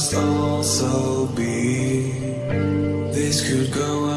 must also be. This could go